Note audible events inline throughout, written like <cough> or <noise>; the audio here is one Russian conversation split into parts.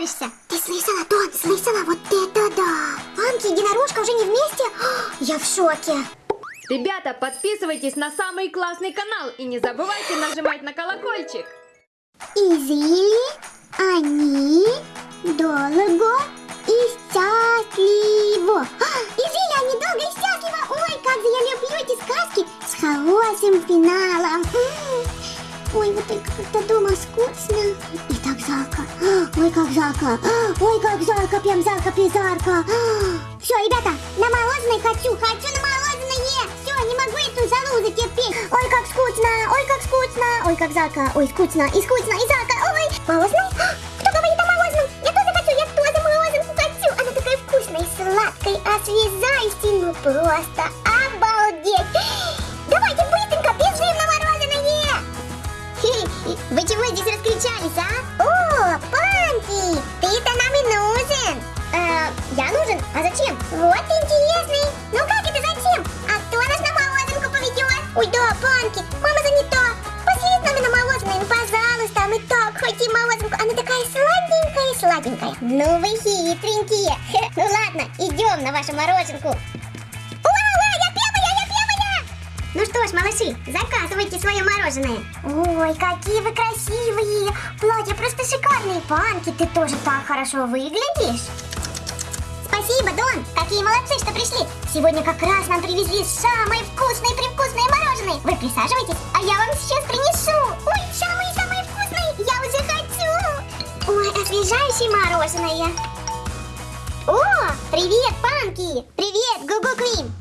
нравишься. Ты слышала, Дон, слышала? Вот это да. Панки и единорожка уже не вместе? <gasps> Я в шоке. Ребята, подписывайтесь на самый классный канал и не забывайте нажимать на колокольчик. И жили они долго и счастливо. Как жарко. Ой, как жарко, прям жарко, призарко. Все, ребята, на мороженое хочу, хочу на мороженое. Все, не могу эту залу затерпеть. Ой, как скучно, ой, как скучно. Ой, как жарко, ой, скучно, и скучно, и жарко. Ой, мороженое? Кто говорит о мороженом? Я тоже хочу, я тоже мороженку хочу. Она такая вкусная сладкая, освежающая, ну просто обалдеть. Давайте быстренько бежим на мороженое. Вы чего здесь раскричались, а? Зачем? Вот интересный. Ну как это зачем? А кто нас на мороженку поведет? Ой, да, Панки, мама занята. Пошли с нами на мороженое, ну, пожалуйста, мы так хотим мороженку. Она такая сладенькая, сладенькая. Ну вы хитренькие. Ну ладно, идем на вашу мороженку. Ну что ж, малыши, заказывайте свое мороженое. Ой, какие вы красивые! Платья просто шикарные. Панки, ты тоже так хорошо выглядишь. Спасибо, Дон! Какие молодцы, что пришли! Сегодня как раз нам привезли самое вкусное привкусное мороженое! Вы присаживайтесь, а я вам сейчас принесу! Ой, самое-самое вкусное! Я уже хочу! Ой, освежающее мороженое! О, привет, Панки! Привет, Гугу Квин!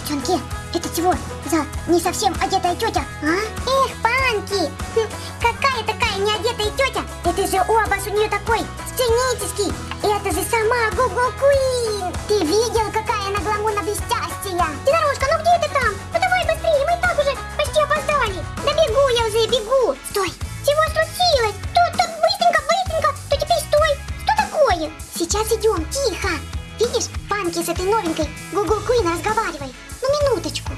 Девчонки, это чего за не совсем одетая тетя, а? Эх, Панки! Хм, какая такая неодетая тетя? Это же образ у нее такой сценический. Это же сама Гугу Куин. Ты видел, какая она гламурно блестящая? Динорожка, ну где ты там? Ну давай быстрее, мы и так уже почти опоздали. Да бегу я уже, бегу. Стой, чего случилось? Тут, тут, быстренько, быстренько. То теперь стой. Что такое? Сейчас идем, тихо. Видишь, Панки с этой новенькой Гугу Куин разговаривает. Ну, минуточку.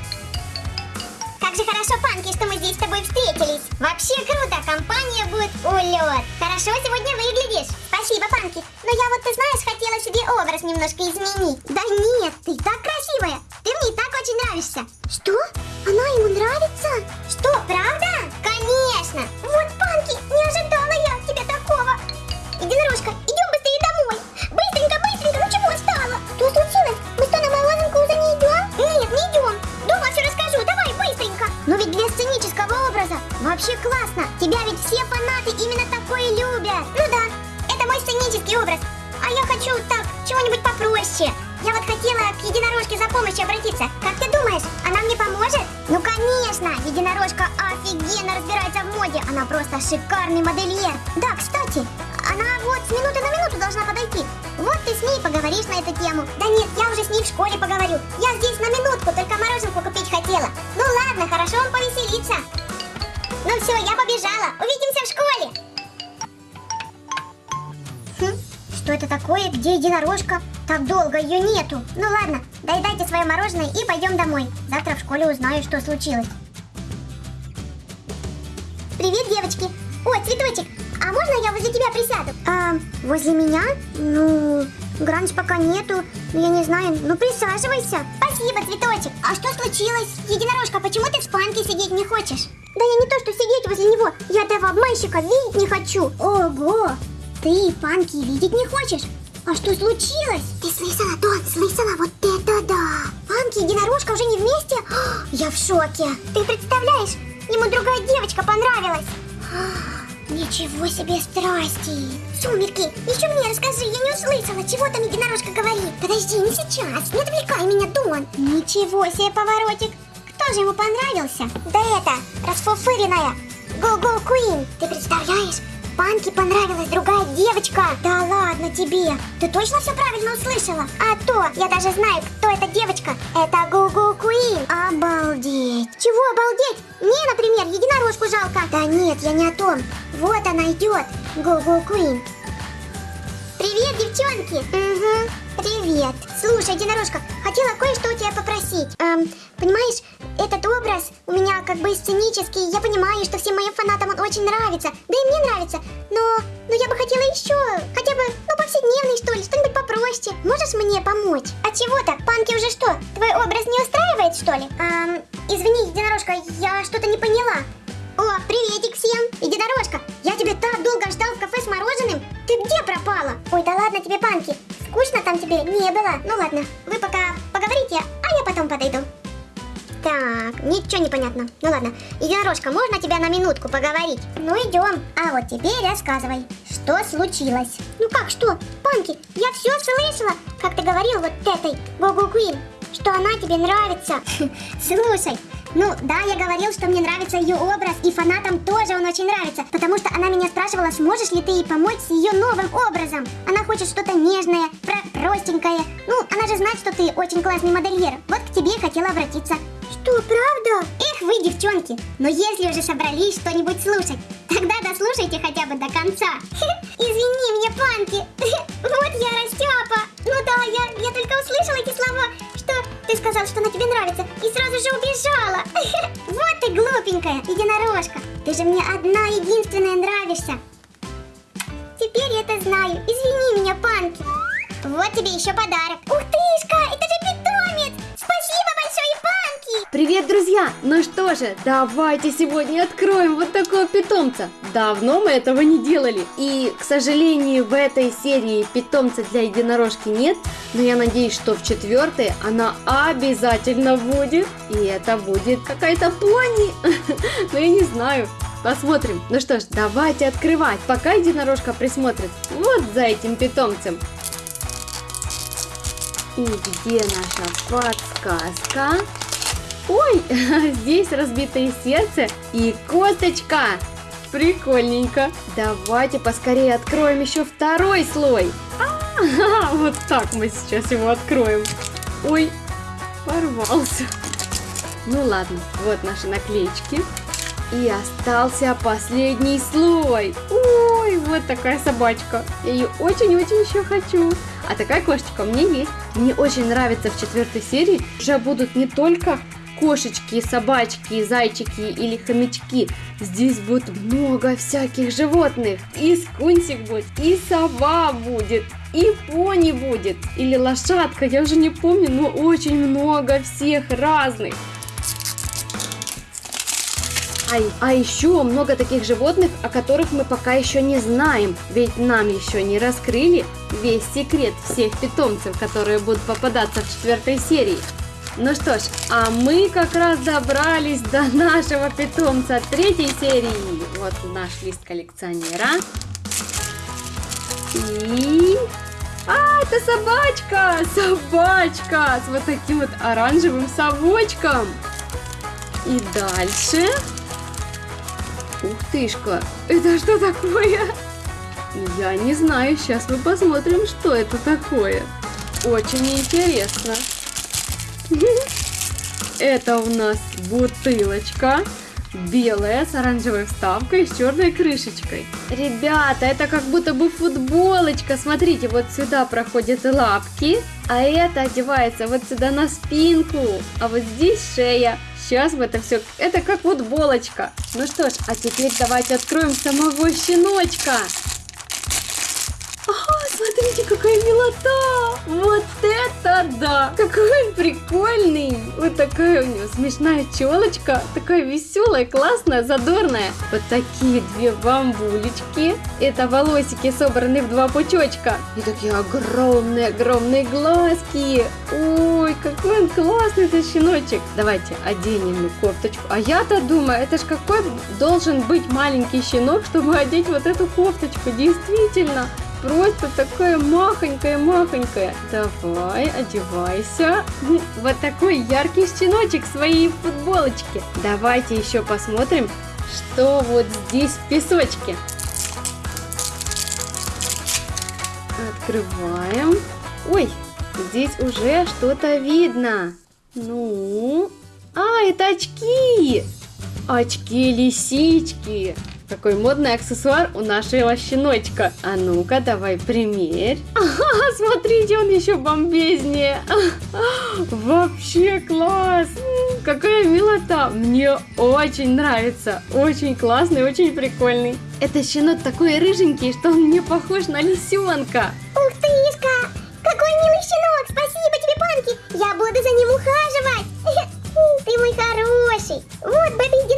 Как же хорошо, Панки, что мы здесь с тобой встретились. Вообще круто, компания будет улет. Хорошо сегодня выглядишь. Спасибо, Панки. Но я вот, ты знаешь, хотела себе образ немножко изменить. Да нет, ты так красивая. Ты мне и так очень нравишься. Что? Она ему нравится? Что, правда? Конечно. Вот, Панки, не ожидала я от тебя такого. Единорожка, идем быстрее домой. Быстренько, быстренько, ну чего стало? Что случилось? Мы что, на мороженку уже не идем? Нет, не идем. Дома все расскажу, давай быстренько. Но ведь для сценического образа вообще классно. Тебя ведь все фанаты именно такое любят. Ну да, мой сценический образ. А я хочу так, чего-нибудь попроще. Я вот хотела к единорожке за помощью обратиться. Как ты думаешь, она мне поможет? Ну конечно, единорожка офигенно разбирается в моде. Она просто шикарный модельер. Да, кстати, она вот с минуты на минуту должна подойти. Вот ты с ней поговоришь на эту тему. Да нет, я уже с ней в школе поговорю. Я здесь на минутку, только мороженку купить хотела. Ну ладно, хорошо он повеселится. Ну все, я побежала. Увидимся в школе. Что это такое? Где единорожка? Так долго ее нету. Ну ладно, доедайте свое мороженое и пойдем домой. Завтра в школе узнаю, что случилось. Привет, девочки. О, цветочек, а можно я возле тебя присяду? А, возле меня? Ну, Гранж пока нету. Ну, я не знаю. Ну, присаживайся. Спасибо, цветочек. А что случилось? Единорожка, почему ты в спанке сидеть не хочешь? Да я не то, что сидеть возле него. Я этого обманщика видеть не хочу. Ого! Ты Панки видеть не хочешь? А что случилось? Ты слышала, Дон, слышала? Вот это да! Панки и единорожка уже не вместе? Я в шоке. Ты представляешь? Ему другая девочка понравилась. Ничего себе страсти! Сумерки, еще мне расскажи, я не услышала, чего там единорожка говорит. Подожди, не сейчас, не отвлекай меня, Дон. Ничего себе поворотик. Кто же ему понравился? Да это, расфуфыренная. Го-го Куин. Ты представляешь? Панке понравилась другая девочка. Да ладно тебе. Ты точно все правильно услышала? А то, я даже знаю, кто эта девочка. Это Гугу Куин. Обалдеть. Чего обалдеть? Мне, например, единорожку жалко. Да нет, я не о том. Вот она идет. Гугу Куин. Привет, девчонки. Угу. Привет. Слушай, единорожка, хотела кое-что у тебя попросить. Эм, понимаешь, этот образ у меня как бы сценический. Я понимаю, что всем моим фанатам он очень нравится. Да и мне нравится. Но, но я бы хотела еще хотя бы, ну, повседневный, что ли, что-нибудь попроще. Можешь мне помочь? А чего так? Панки уже что? Твой образ не устраивает, что ли? Эм, извини, единорожка, я что-то не поняла. О, приветик всем! Единорожка, я тебя так долго ждал в кафе с мороженым. Ты где пропала? Ой, да ладно тебе, Панки. Скучно там тебе не было. Ну ладно, вы пока поговорите, а я потом подойду. Так, ничего не понятно. Ну ладно. Единорожка, можно тебя на минутку поговорить? Ну идем. А вот теперь рассказывай, что случилось? Ну как что? Панки, я все слышала, как ты говорил вот этой Гогу Куин, что она тебе нравится. <laughs> Слушай, ну да, я говорил, что мне нравится ее образ, и фанатам тоже он очень нравится, потому что она меня спрашивала, сможешь ли ты ей помочь с ее новым образом. Она хочет что-то нежное, про простенькое. Ну, она же знает, что ты очень классный модельер. Вот к тебе хотела обратиться. Что, правда? Эх вы, девчонки, но если уже собрались что-нибудь слушать, тогда дослушайте хотя бы до конца. <laughs> Извини меня, Панки, <laughs> вот я растяпа. Ну да, я, я только услышала эти слова, что ты сказал, что она тебе нравится, и сразу же убежала. <laughs> Вот ты глупенькая, единорожка. Ты же мне одна единственная нравишься. Теперь я это знаю. Извини меня, Панки. Вот тебе еще подарок. Ух тышка, это Привет, друзья! Ну что же, давайте сегодня откроем вот такого питомца. Давно мы этого не делали. И, к сожалению, в этой серии питомца для единорожки нет. Но я надеюсь, что в четвертой она обязательно будет. И это будет какая-то пони. <laughs> Но я не знаю. Посмотрим. Ну что ж, давайте открывать, пока единорожка присмотрит вот за этим питомцем. И где наша подсказка? Ой, <laughs> здесь разбитое сердце и косточка. Прикольненько. Давайте поскорее откроем еще второй слой. А, <laughs> вот так мы сейчас его откроем. Ой, порвался. Ну ладно, вот наши наклеечки. И остался последний слой. Ой, вот такая собачка. Я ее очень-очень еще хочу. А такая кошечка у меня есть. Мне очень нравится в четвертой серии. Уже будут не только кошечки, собачки, зайчики или хомячки. Здесь будет много всяких животных. И скунсик будет, и сова будет, и пони будет, или лошадка, я уже не помню, но очень много всех разных. А, а еще много таких животных, о которых мы пока еще не знаем, ведь нам еще не раскрыли весь секрет всех питомцев, которые будут попадаться в четвертой серии. Ну что ж, а мы как раз добрались до нашего питомца третьей серии. Вот наш лист коллекционера. И... А, это собачка! Собачка! С вот таким вот оранжевым совочком. И дальше... Ух тышка, это что такое? Я не знаю, сейчас мы посмотрим, что это такое. Очень интересно. Это у нас бутылочка белая с оранжевой вставкой и с черной крышечкой. Ребята, это как будто бы футболочка. Смотрите, вот сюда проходят лапки, а это одевается вот сюда на спинку, а вот здесь шея. Сейчас в это все, это как футболочка. Ну что ж, а теперь давайте откроем самого щеночка. Смотрите, какая милота! Вот это да! Какой он прикольный! Вот такая у него смешная челочка, такая веселая, классная, задорная. Вот такие две бамбулечки. Это волосики собраны в два пучочка. И такие огромные-огромные глазки. Ой, какой он классный этот щеночек. Давайте оденем ему кофточку. А я-то думаю, это ж какой должен быть маленький щенок, чтобы одеть вот эту кофточку. Действительно просто такая махонькая-махонькая. Давай, одевайся. Вот такой яркий щеночек в своей футболочке. Давайте еще посмотрим, что вот здесь в песочке. Открываем. Ой, здесь уже что-то видно. Ну, а, это очки. Очки-лисички. Какой модный аксессуар у нашего щеночка. А ну-ка, давай примерь. <laughs> Ага, смотрите, он еще бомбезнее. <laughs> Вообще класс. Какая милота. Мне очень нравится. Очень классный, очень прикольный. Это щенок такой рыженький, что он мне похож на лисенка. Ух ты, Ишка! Какой милый щенок! Спасибо тебе, Панки! Я буду за ним ухаживать! <laughs> Ты мой хороший! Вот, Бэби,